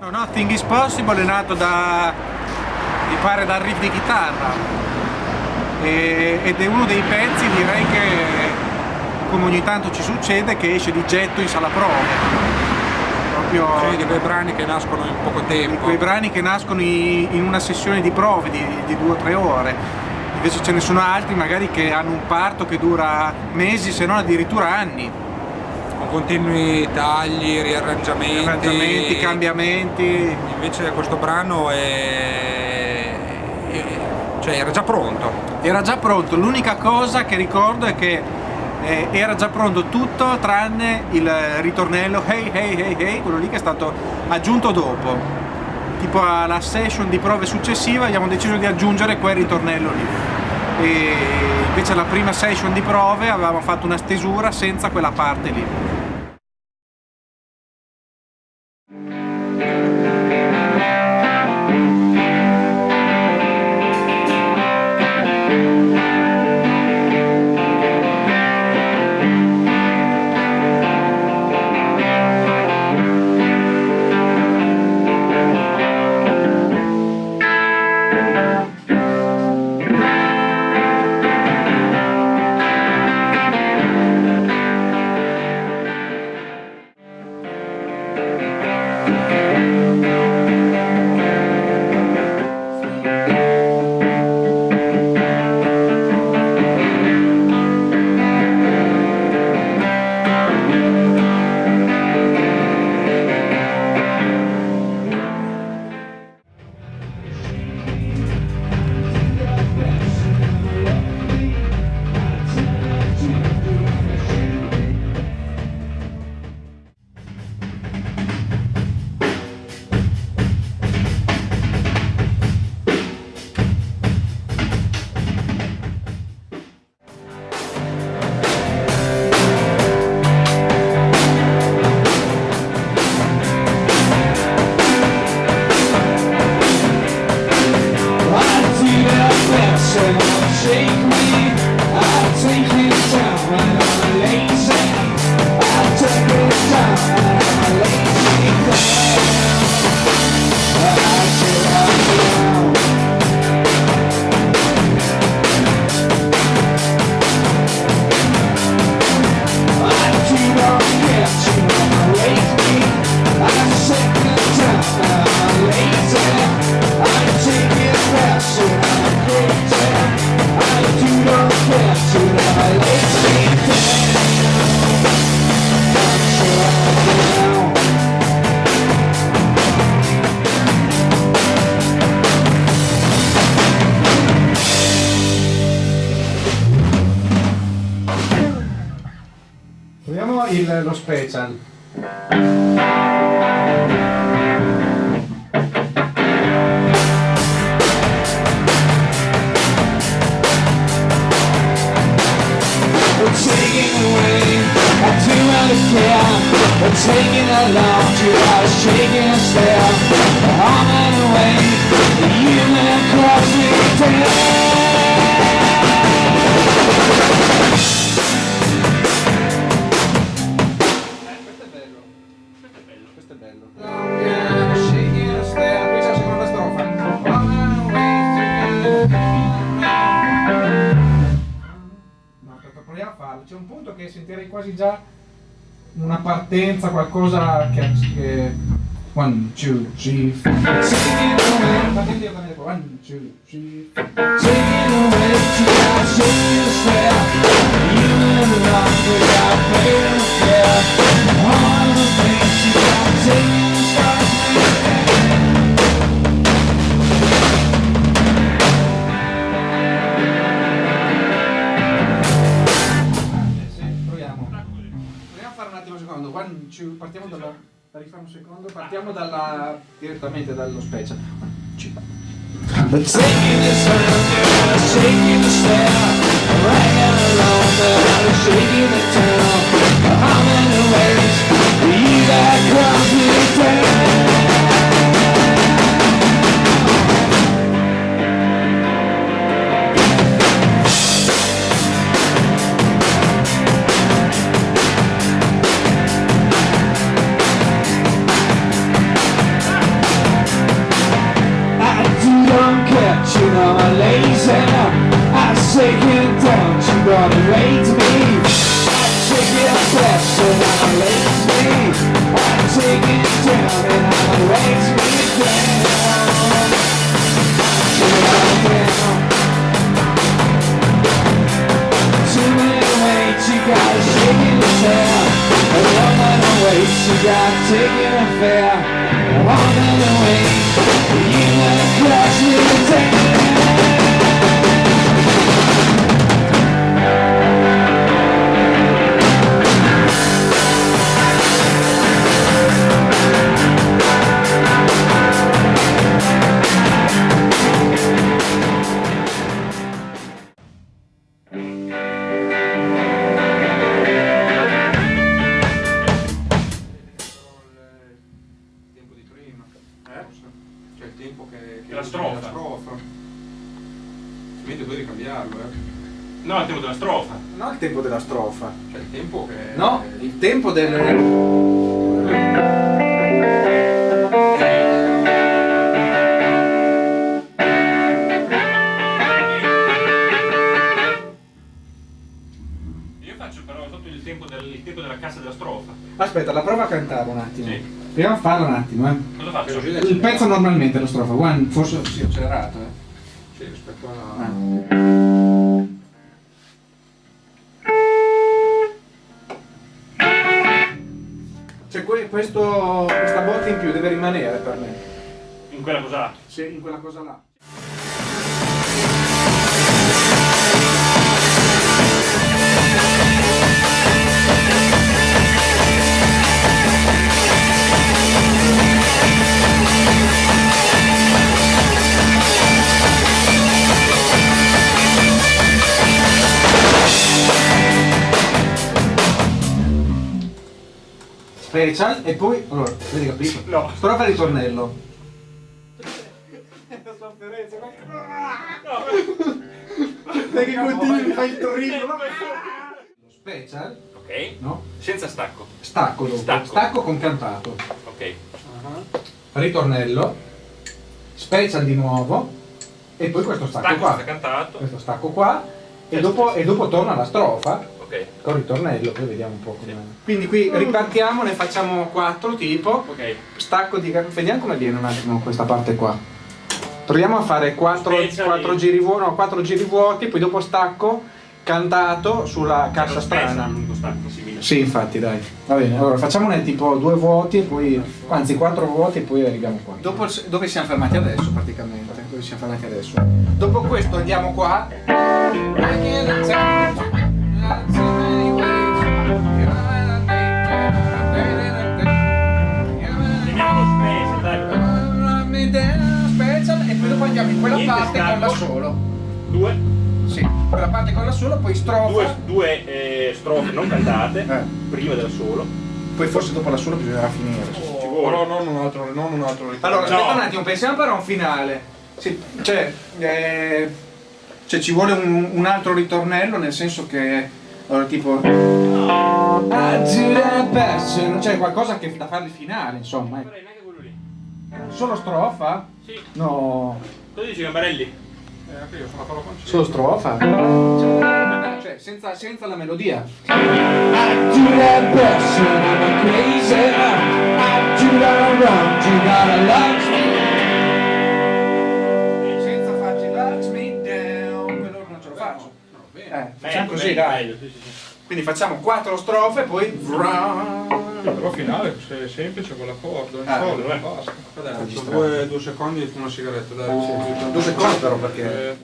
No, Nothing is Possible è nato da, mi pare, dal riff di chitarra e, ed è uno dei pezzi, direi che, come ogni tanto ci succede, che esce di getto in sala prove. Proprio cioè, di quei brani che nascono in poco tempo. Di quei brani che nascono in, in una sessione di prove di, di due o tre ore. Invece ce ne sono altri magari che hanno un parto che dura mesi, se non addirittura anni con continui tagli, riarrangiamenti, riarrangiamenti cambiamenti. Invece questo brano è... Cioè era già pronto. Era già pronto, l'unica cosa che ricordo è che eh, era già pronto tutto tranne il ritornello hey hey hey hey, quello lì che è stato aggiunto dopo. Tipo alla session di prove successiva abbiamo deciso di aggiungere quel ritornello lì. E invece alla prima session di prove avevamo fatto una stesura senza quella parte lì. Il, lo special. Taking away, I do really care But taking along, two hours sentirei quasi già una partenza, qualcosa che... che... One, two, three, four. One, two, three, four. Taking away to our shady fair. You and the rock without paying fair. Partiamo dalla, da rifare un secondo, partiamo dalla, direttamente dallo special. But lazy. I say, get down, you gotta wait. Tempo della strofa. No, il tempo della strofa. Cioè il tempo che... No, il tempo del... Io faccio però sotto il tempo, del, il tempo della cassa della strofa. Aspetta, la prova a cantare un attimo. Sì. Proviamo a farlo un attimo, eh. Cosa faccio? Il pezzo normalmente, la strofa, one, forse sì, accelerato, eh. Sì, rispetto alla... Ah. Cioè que- questo, questa botta in più deve rimanere per me. In quella cosa là. Sì, in quella cosa là. Special e poi allora, vedi capito? No. Strofa e ritornello. Perché continui fai il torino? Lo special, Ok. no? Senza stacco. Stacco dopo. Stacco. Stacco con cantato. Ok. Ritornello. Special di nuovo. E poi questo stacco, Stacco qua. cantato. Questo stacco qua. E dopo, e dopo torna la strofa. Ok. Con ritornello, poi vediamo un po' come. Quindi qui ripartiamo, ne facciamo quattro tipo. Ok. Stacco di vediamo come viene un attimo questa parte qua. Proviamo a fare quattro, quattro giri vuoti, no, quattro giri vuoti, poi dopo stacco cantato sulla cassa strana. stacco. Sì, infatti, dai. Va bene, allora facciamone tipo due vuoti e poi. Anzi, quattro vuoti e poi arriviamo qua. Dopo dove siamo fermati adesso praticamente? Dove siamo fermati adesso? Dopo questo andiamo qua. E poi andiamo in quella parte con la solo. Due. Sì, quella parte con la solo, poi strofa. Due, due eh, strofe non cantate. Eh. Prima della solo. Poi forse dopo la solo bisognerà finire. Vuole. Però non un altro, non un altro ritorno. Allora, No. aspetta un attimo, pensiamo però a un finale. Sì, cioè, eh, cioè, ci vuole un, un altro ritornello, nel senso che. Allora, tipo. Non c'è qualcosa che da fare il finale, insomma. Farei neanche quello lì. Solo strofa? Sì. No. Cosa dici Gambarelli? Eh, anche io sono farlo concetto. Solo strofa? Cioè, senza, senza la melodia. I Eh, facciamo Meglio, così, meglio, dai. meglio, sì, sì, sì. Quindi facciamo quattro strofe, poi. Però finale è semplice con l'accordo, in Ah, vabbè. basta. Dai, due, due secondi e una sigaretta, dai. Due secondi però perché. Eh,